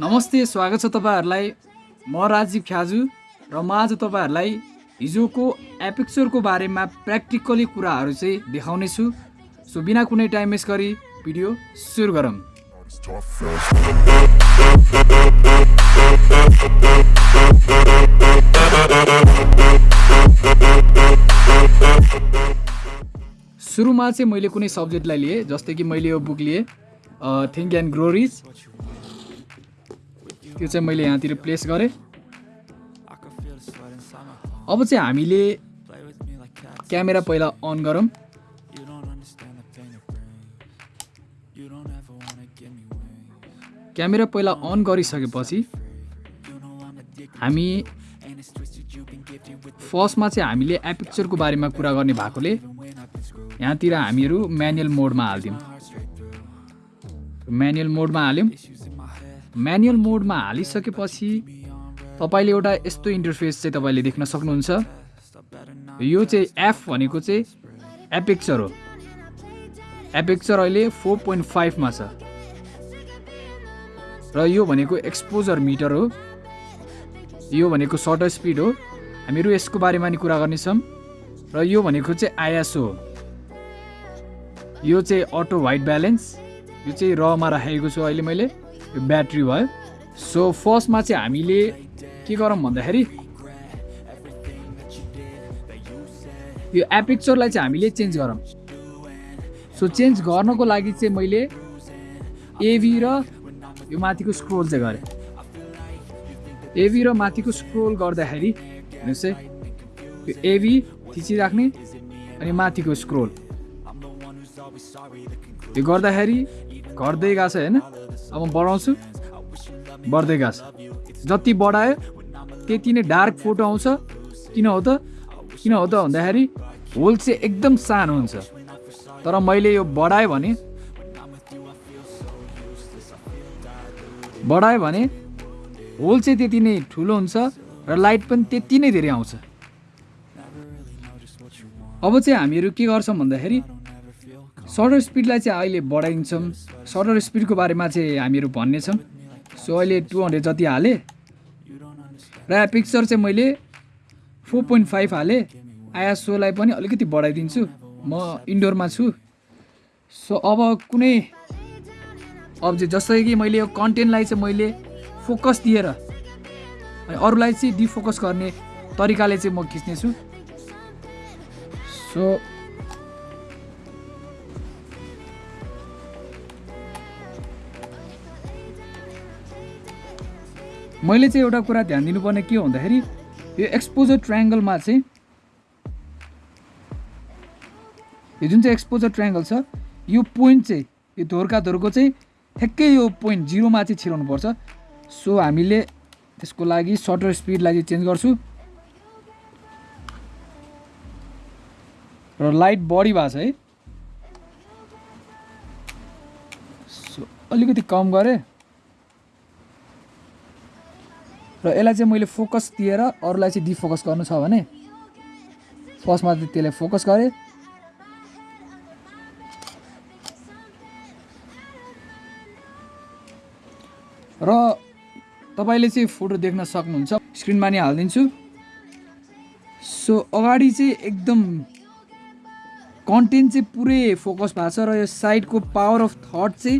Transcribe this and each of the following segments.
नमस्ते स्वागत छ तपाईँहरूलाई। म राजीव ख्याजु र म आज तपाईँहरूलाई हिजोको एपिक्चरको बारेमा प्र्याक्टिकली कुराहरू चाहिँ देखाउनेछु। सो बिना कुनै टाइम वेस्ट गरी भिडियो सुरु गरौँ। सुरुमा चाहिँ मैले कुनै सब्जेक्टलाई लिएँ जस्तै कि मैले यो बुक लिएँ थिङ्क एन्ड ग्रो रिच। त्यो चाहिँ मैले यहाँतिर प्लेस गरेँ। अब चाहिँ हामीले क्यामेरा पहिला अन गरौँ। क्यामेरा पहिला अन गरिसकेपछि हामी फर्स्टमा चाहिँ हामीले एपिक्चरको बारेमा कुरा गर्ने भएकोले यहाँतिर हामीहरू म्यानुअल मोडमा हालिदिउँ। म्यानुअल मोडमा हाल्यौँ। म्यानुअल मोडमा हालिसकेपछि तपाईँले एउटा यस्तो इन्टरफेस चाहिँ तपाईँले देख्न सक्नुहुन्छ। यो चाहिँ एफ भनेको चाहिँ एपेक्चर हो। एपेक्चर अहिले फोर पोइन्ट फाइभमा छ। र यो भनेको एक्सपोजर मिटर हो। यो भनेको सर्टर स्पिड हो। हामीहरू यसको बारेमा नि कुरा गर्नेछौँ। र यो भनेको चाहिँ आइएसओ हो। यो चाहिँ अटो वाइट ब्यालेन्स यो चाहिँ रमा राखेको छु अहिले मैले। ब्याट्री भयो। सो फर्स्टमा चाहिँ हामीले के गरौँ भन्दाखेरि यो एपिक्चरलाई चाहिँ हामीले चेन्ज गरौँ। सो चेन्ज गर्नको लागि चाहिँ मैले एभी र यो माथिको स्क्रोल चाहिँ गरेँ। एभी र माथिको स्क्रोल गर्दाखेरि हेर्नुहोस् है यो एभी थिचिराख्ने अनि माथिको स्क्रोल। यो गर्दाखेरि घट्दै गएको छ होइन? अब बढाउँछु। बढ्दै गएको छ। जति बढायो त्यति नै डार्क फोटो आउँछ। किन हो त? किन हो त भन्दाखेरि होल चाहिँ एकदम सानो हुन्छ। तर मैले यो बढाएँ भने बढायो भने होल चाहिँ त्यति नै ठुलो हुन्छ र लाइट पनि त्यति नै धेरै आउँछ। अब चाहिँ हामीहरू के गर्छौँ भन्दाखेरि सटर स्पिडलाई चाहिँ अहिले बढाइदिन्छौँ सटर स्पिडको बारेमा चाहिँ हामीहरू भन्नेछौँ। सो अहिले टु हन्ड्रेड जति हालेँ र पिक्चर चाहिँ मैले फोर पोइन्ट फाइभ हालेँ। आइएसओलाई पनि अलिकति बढाइदिन्छु। म इन्डोरमा छु। सो अब कुनै अब चाहिँ जस्तै कि मैले यो कन्टेन्टलाई चाहिँ मैले फोकस दिएर अनि अरूलाई चाहिँ डिफोकस गर्ने तरिकाले चाहिँ म खिच्नेछु। सो मैले चाहिँ एउटा कुरा ध्यान दिनुपर्ने के भन्दाखेरि यो एक्सपोजर ट्रायङ्गलमा चाहिँ यो जुन चाहिँ एक्सपोजर ट्रायङ्गल छ यो पोइन्ट चाहिँ यो धोर्का धोरको चाहिँ ठ्याक्कै यो पोइन्ट जिरोमा चाहिँ छिराउनुपर्छ। सो हामीले त्यसको लागि सटर स्पिडलाई चाहिँ चेन्ज गर्छु। र लाइट बढी भएको छ है। सो अलिकति कम गरेँ। र यसलाई चाहिँ मैले फोकस दिएर अरूलाई चाहिँ डिफोकस गर्नु छ भने फर्स्टमा चाहिँ त्यसलाई फोकस गरेँ। र तपाईँले चाहिँ फोटो देख्न सक्नुहुन्छ। स्क्रिनमा नि हालिदिन्छु। सो अगाडि चाहिँ एकदम कन्टेन्ट चाहिँ पुरै फोकस भएको छ र यो साइडको पावर अफ थट चाहिँ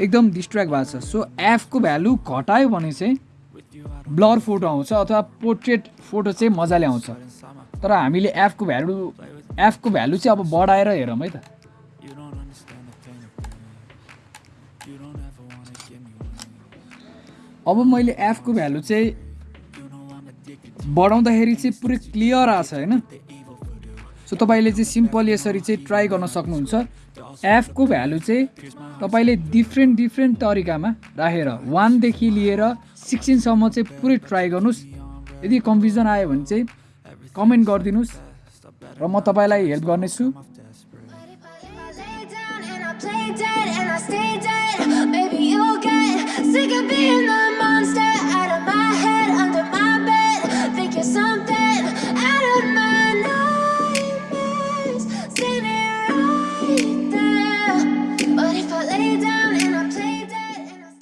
एकदम डिस्ट्र्याक्ट भएको छ। सो एफको भ्यालु घटायो भने चाहिँ ब्लर फोटो आउँछ अथवा पोर्ट्रेट फोटो चाहिँ मजाले आउँछ। तर हामीले एफको भ्यालु एफको भ्यालु चाहिँ अब बढाएर हेरौँ है त। अब मैले एफको भ्यालु चाहिँ बढाउँदाखेरि चाहिँ पुरै क्लियर आएको छ होइन? सो तपाईँले चाहिँ सिम्पल यसरी चाहिँ ट्राई गर्न सक्नुहुन्छ। एफको भ्यालु चाहिँ तपाईँले डिफ्रेन्ट डिफ्रेन्ट तरिकामा राखेर वानदेखि लिएर सिक्सटिनसम्म चाहिँ पुरै ट्राई गर्नुहोस्। यदि कन्फ्युजन आयो भने चाहिँ कमेन्ट गरिदिनुहोस् र म तपाईँलाई हेल्प गर्नेछु। Baby, you'll get sick of being the